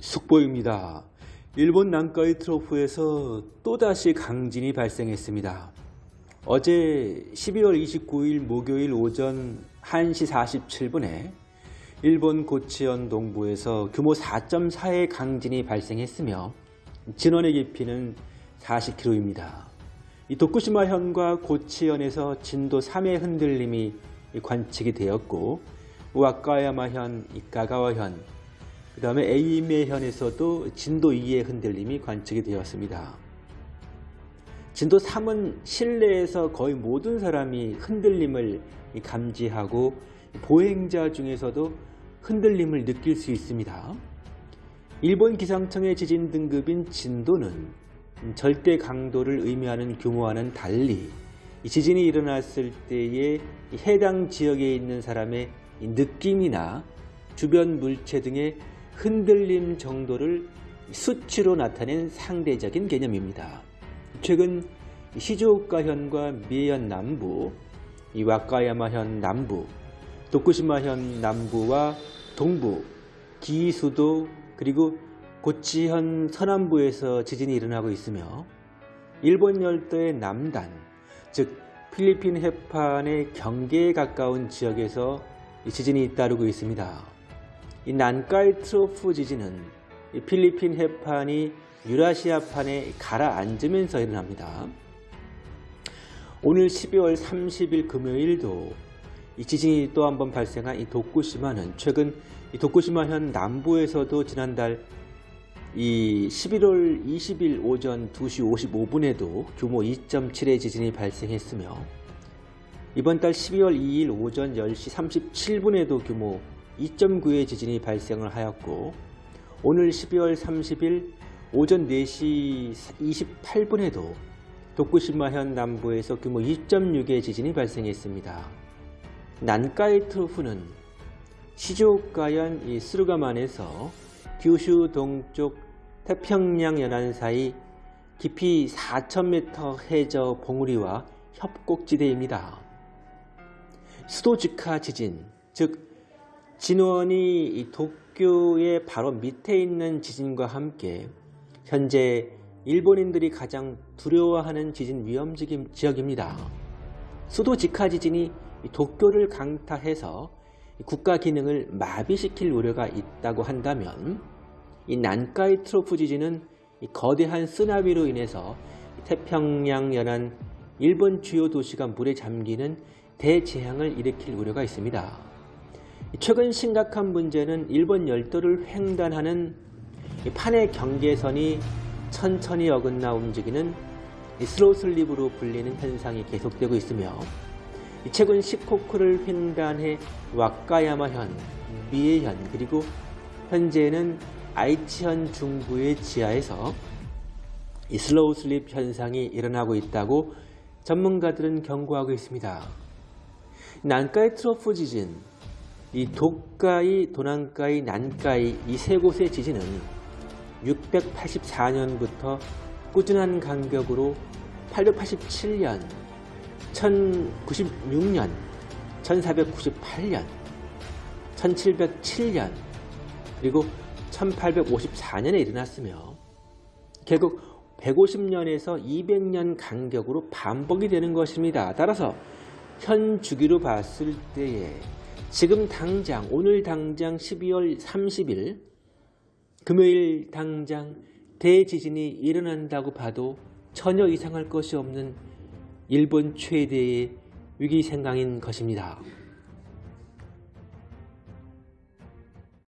속보입니다. 일본 난카이 트로프에서 또다시 강진이 발생했습니다. 어제 12월 29일 목요일 오전 1시 47분에 일본 고치현 동부에서 규모 4.4의 강진이 발생했으며 진원의 깊이는 40km입니다. 이 도쿠시마현과 고치현에서 진도 3의 흔들림이 관측이 되었고 와카야마현, 가가와현, 그 다음에 에이메현에서도 진도 2의 흔들림이 관측이 되었습니다. 진도 3은 실내에서 거의 모든 사람이 흔들림을 감지하고 보행자 중에서도 흔들림을 느낄 수 있습니다. 일본 기상청의 지진 등급인 진도는 절대 강도를 의미하는 규모와는 달리 지진이 일어났을 때에 해당 지역에 있는 사람의 느낌이나 주변 물체 등의 흔들림 정도를 수치로 나타낸 상대적인 개념입니다. 최근 시즈오카현과 미에현 남부, 와카야마현 남부, 도쿠시마현 남부와 동부, 기수도 그리고 고치현 서남부에서 지진이 일어나고 있으며 일본 열도의 남단, 즉 필리핀 해판의 경계에 가까운 지역에서 지진이 잇따르고 있습니다. 이 난카이 트로프 지진은 필리핀 해판이 유라시아판에 가라앉으면서 일어납니다. 오늘 12월 30일 금요일도 이 지진이 또 한 번 발생한 이 도쿠시마는 최근 이 도쿠시마현 남부에서도 지난달 이 11월 20일 오전 2시 55분에도 규모 2.7의 지진이 발생했으며 이번 달 12월 2일 오전 10시 37분에도 규모 2.9의 지진이 발생을 하였고 오늘 12월 30일 오전 4시 28분에도 도쿠시마현 남부에서 규모 2.6의 지진이 발생했습니다. 난카이 트로프는 시조오카현 스루가만에서 규슈 동쪽 태평양 연안 사이 깊이 4,000m 해저 봉우리와 협곡지대입니다. 수도직하 지진, 즉 진원이 도쿄의 바로 밑에 있는 지진과 함께 현재 일본인들이 가장 두려워하는 지진 위험 지역입니다. 수도 직하 지진이 도쿄를 강타해서 국가 기능을 마비시킬 우려가 있다고 한다면 이 난카이 트로프 지진은 거대한 쓰나미로 인해서 태평양 연안 일본 주요 도시가 물에 잠기는 대재앙을 일으킬 우려가 있습니다. 최근 심각한 문제는 일본 열도를 횡단하는 판의 경계선이 천천히 어긋나 움직이는 slow slip으로 불리는 현상이 계속되고 있으며 최근 시코쿠를 횡단해 와카야마현, 미에현 그리고 현재는 아이치현 중부의 지하에서 slow slip 현상이 일어나고 있다고 전문가들은 경고하고 있습니다. 난카이 trough 지진, 이 도카이, 도난카이, 난카이 이 세 곳의 지진은 684년부터 꾸준한 간격으로 887년, 1096년, 1498년, 1707년, 그리고 1854년에 일어났으며 결국 150년에서 200년 간격으로 반복이 되는 것입니다. 따라서 현 주기로 봤을 때에 지금 당장 오늘 당장 12월 30일 금요일 당장 대지진이 일어난다고 봐도 전혀 이상할 것이 없는 일본 최대의 위기 생강인 것입니다.